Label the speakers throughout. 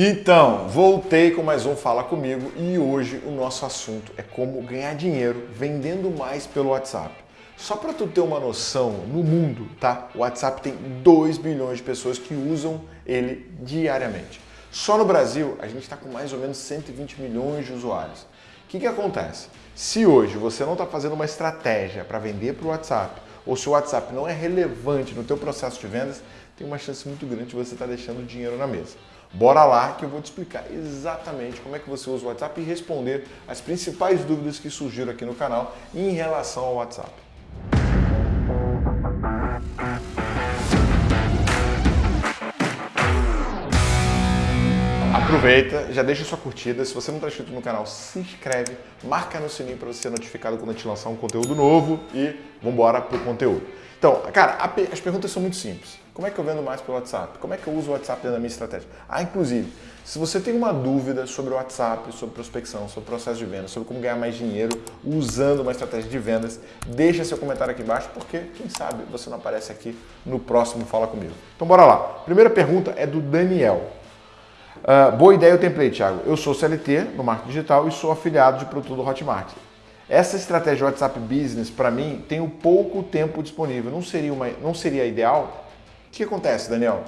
Speaker 1: Então, voltei com mais um Fala Comigo e hoje o nosso assunto é como ganhar dinheiro vendendo mais pelo WhatsApp. Só para tu ter uma noção, no mundo, tá? O WhatsApp tem 2 bilhões de pessoas que usam ele diariamente. Só no Brasil, a gente está com mais ou menos 120 milhões de usuários. O que, que acontece? Se hoje você não está fazendo uma estratégia para vender para o WhatsApp, ou se o WhatsApp não é relevante no teu processo de vendas, tem uma chance muito grande de você estar tá deixando dinheiro na mesa. Bora lá que eu vou te explicar exatamente como é que você usa o WhatsApp e responder as principais dúvidas que surgiram aqui no canal em relação ao WhatsApp. Aproveita, já deixa sua curtida. Se você não está inscrito no canal, se inscreve, marca no sininho para você ser notificado quando a gente lançar um conteúdo novo e vambora pro conteúdo. Então, cara, as perguntas são muito simples. Como é que eu vendo mais pelo WhatsApp? Como é que eu uso o WhatsApp dentro da minha estratégia? Ah, inclusive, se você tem uma dúvida sobre o WhatsApp, sobre prospecção, sobre processo de venda, sobre como ganhar mais dinheiro usando uma estratégia de vendas, deixa seu comentário aqui embaixo, porque quem sabe você não aparece aqui no próximo Fala Comigo. Então bora lá. Primeira pergunta é do Daniel. Uh, boa ideia o template, Thiago. Eu sou CLT no marketing digital e sou afiliado de produto do Hotmart. Essa estratégia WhatsApp Business, para mim, tem um pouco tempo disponível. Não seria, uma, não seria ideal? O que acontece, Daniel?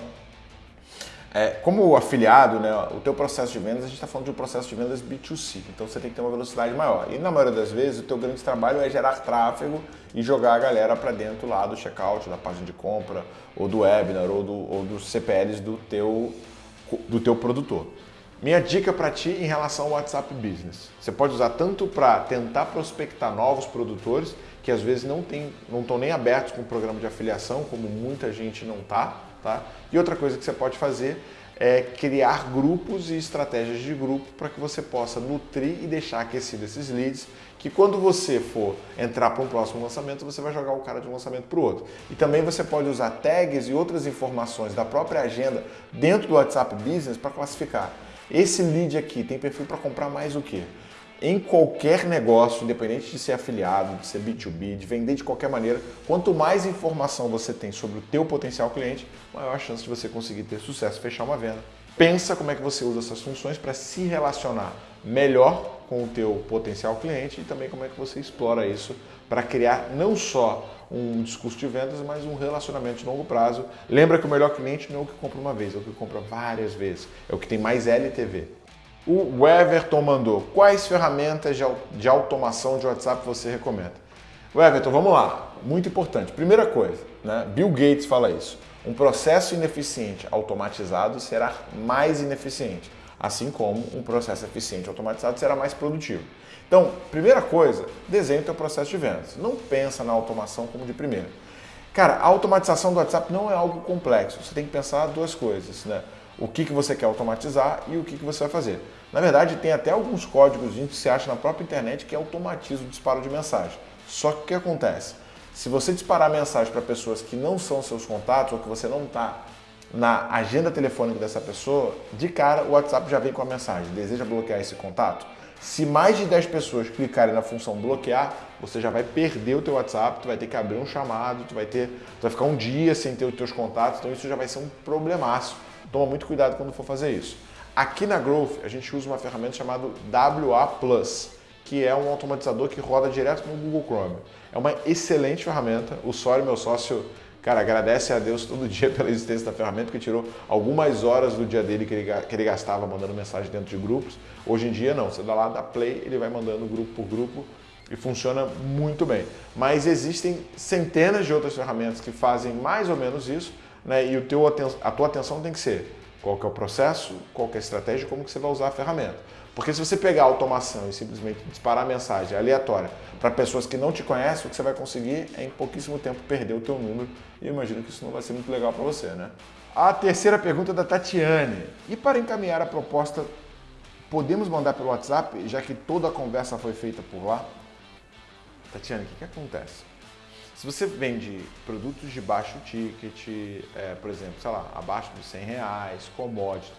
Speaker 1: É, como afiliado, né, o teu processo de vendas, a gente está falando de um processo de vendas B2C, então você tem que ter uma velocidade maior. E na maioria das vezes, o teu grande trabalho é gerar tráfego e jogar a galera para dentro lá do checkout, da página de compra, ou do webinar, ou, do, ou dos CPLs do teu, do teu produtor. Minha dica para ti em relação ao WhatsApp Business. Você pode usar tanto para tentar prospectar novos produtores, que às vezes não estão não nem abertos com o programa de afiliação, como muita gente não está. Tá? E outra coisa que você pode fazer é criar grupos e estratégias de grupo para que você possa nutrir e deixar aquecido esses leads, que quando você for entrar para um próximo lançamento, você vai jogar o cara de um lançamento para o outro. E também você pode usar tags e outras informações da própria agenda dentro do WhatsApp Business para classificar. Esse lead aqui tem perfil para comprar mais o quê? Em qualquer negócio, independente de ser afiliado, de ser B2B, de vender de qualquer maneira, quanto mais informação você tem sobre o teu potencial cliente, maior a chance de você conseguir ter sucesso, fechar uma venda. Pensa como é que você usa essas funções para se relacionar melhor com o teu potencial cliente e também como é que você explora isso para criar não só um discurso de vendas, mas um relacionamento de longo prazo. Lembra que o melhor cliente não é o que compra uma vez, é o que compra várias vezes, é o que tem mais LTV. O Everton mandou, quais ferramentas de automação de WhatsApp você recomenda? Everton, vamos lá, muito importante. Primeira coisa, né? Bill Gates fala isso, um processo ineficiente automatizado será mais ineficiente assim como um processo eficiente automatizado será mais produtivo. Então, primeira coisa, desenhe o teu processo de vendas. Não pensa na automação como de primeira. Cara, a automatização do WhatsApp não é algo complexo. Você tem que pensar duas coisas, né? O que, que você quer automatizar e o que, que você vai fazer. Na verdade, tem até alguns códigos que você acha na própria internet que automatiza o disparo de mensagem. Só que o que acontece? Se você disparar mensagem para pessoas que não são seus contatos ou que você não está na agenda telefônica dessa pessoa, de cara o WhatsApp já vem com a mensagem, deseja bloquear esse contato? Se mais de 10 pessoas clicarem na função bloquear, você já vai perder o teu WhatsApp, tu vai ter que abrir um chamado, tu vai ter, tu vai ficar um dia sem ter os teus contatos, então isso já vai ser um problemaço. Toma muito cuidado quando for fazer isso. Aqui na Growth, a gente usa uma ferramenta chamada WA Plus, que é um automatizador que roda direto no Google Chrome. É uma excelente ferramenta. O Sório, meu sócio, Cara, agradece a Deus todo dia pela existência da ferramenta, porque tirou algumas horas do dia dele que ele, que ele gastava mandando mensagem dentro de grupos. Hoje em dia não, você dá lá, dá play, ele vai mandando grupo por grupo e funciona muito bem. Mas existem centenas de outras ferramentas que fazem mais ou menos isso, né? e o teu, a tua atenção tem que ser qual que é o processo, qual que é a estratégia, como que você vai usar a ferramenta. Porque se você pegar a automação e simplesmente disparar mensagem aleatória para pessoas que não te conhecem, o que você vai conseguir é em pouquíssimo tempo perder o teu número e imagino que isso não vai ser muito legal para você, né? A terceira pergunta é da Tatiane. E para encaminhar a proposta, podemos mandar pelo WhatsApp, já que toda a conversa foi feita por lá? Tatiane, o que, que acontece? Se você vende produtos de baixo ticket, é, por exemplo, sei lá, abaixo de 100 reais, commodity,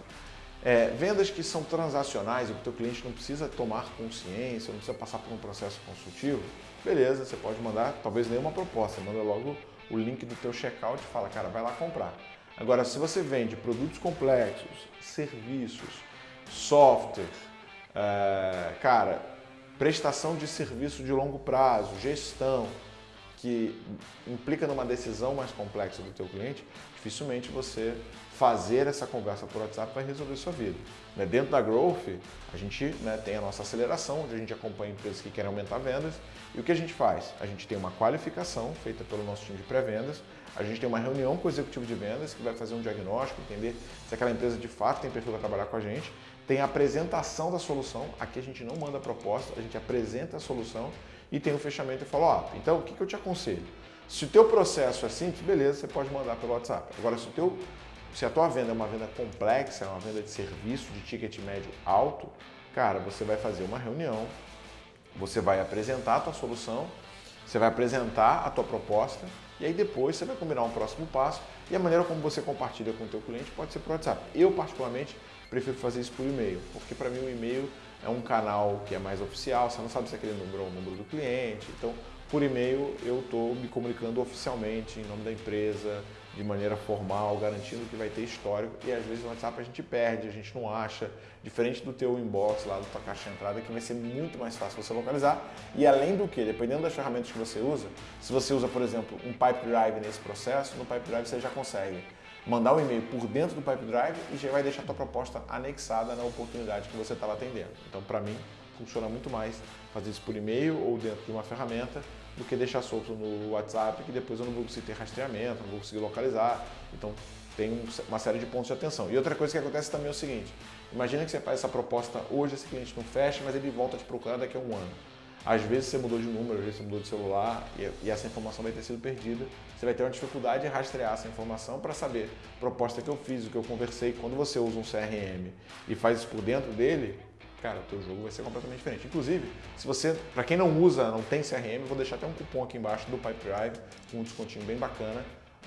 Speaker 1: é, vendas que são transacionais e que o teu cliente não precisa tomar consciência, não precisa passar por um processo consultivo, beleza, você pode mandar talvez nenhuma proposta, manda logo o link do teu checkout e fala, cara, vai lá comprar. Agora, se você vende produtos complexos, serviços, software, é, cara, prestação de serviço de longo prazo, gestão, que implica numa decisão mais complexa do teu cliente, dificilmente você fazer essa conversa por WhatsApp vai resolver sua vida. Né? Dentro da Growth, a gente né, tem a nossa aceleração, onde a gente acompanha empresas que querem aumentar vendas. E o que a gente faz? A gente tem uma qualificação feita pelo nosso time de pré-vendas, a gente tem uma reunião com o executivo de vendas que vai fazer um diagnóstico, entender se aquela empresa de fato tem perfil para trabalhar com a gente. Tem a apresentação da solução, aqui a gente não manda proposta, a gente apresenta a solução e tem o fechamento e fala, ó, então o que, que eu te aconselho? Se o teu processo é simples, beleza, você pode mandar pelo WhatsApp. Agora, se, o teu, se a tua venda é uma venda complexa, é uma venda de serviço de ticket médio alto, cara, você vai fazer uma reunião, você vai apresentar a tua solução, você vai apresentar a tua proposta e aí depois você vai combinar um próximo passo e a maneira como você compartilha com o teu cliente pode ser por WhatsApp. Eu, particularmente, prefiro fazer isso por e-mail, porque para mim o e-mail é um canal que é mais oficial, você não sabe se aquele número é o número do cliente. Então, por e-mail, eu estou me comunicando oficialmente em nome da empresa, de maneira formal, garantindo que vai ter histórico. E às vezes no WhatsApp a gente perde, a gente não acha. Diferente do teu inbox lá, da tua caixa de entrada, que vai ser muito mais fácil você localizar. E além do que, dependendo das ferramentas que você usa, se você usa, por exemplo, um Pipe Drive nesse processo, no Pipe Drive você já consegue mandar um e-mail por dentro do Pipe Drive e já vai deixar a tua proposta anexada na oportunidade que você estava atendendo. Então, para mim, funciona muito mais fazer isso por e-mail ou dentro de uma ferramenta do que deixar solto no WhatsApp, que depois eu não vou conseguir ter rastreamento, não vou conseguir localizar. Então, tem uma série de pontos de atenção. E outra coisa que acontece também é o seguinte, imagina que você faz essa proposta hoje, esse cliente não fecha, mas ele volta a te procurar daqui a um ano. Às vezes você mudou de número, às vezes você mudou de celular e, e essa informação vai ter sido perdida. Você vai ter uma dificuldade de rastrear essa informação para saber a proposta que eu fiz, o que eu conversei. Quando você usa um CRM e faz isso por dentro dele, cara, o teu jogo vai ser completamente diferente. Inclusive, se você, para quem não usa, não tem CRM, vou deixar até um cupom aqui embaixo do Pipe Drive com um descontinho bem bacana.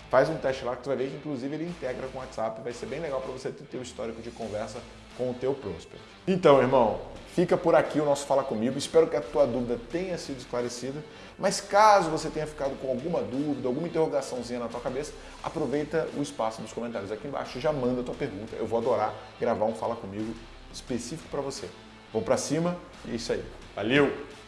Speaker 1: Faz um teste lá que tu vai ver que inclusive ele integra com o WhatsApp, vai ser bem legal para você ter o histórico de conversa com o teu prospect. Então, irmão, fica por aqui o nosso Fala Comigo. Espero que a tua dúvida tenha sido esclarecida. Mas caso você tenha ficado com alguma dúvida, alguma interrogaçãozinha na tua cabeça, aproveita o espaço dos comentários aqui embaixo já manda a tua pergunta. Eu vou adorar gravar um Fala Comigo específico para você. Vamos para cima e é isso aí. Valeu!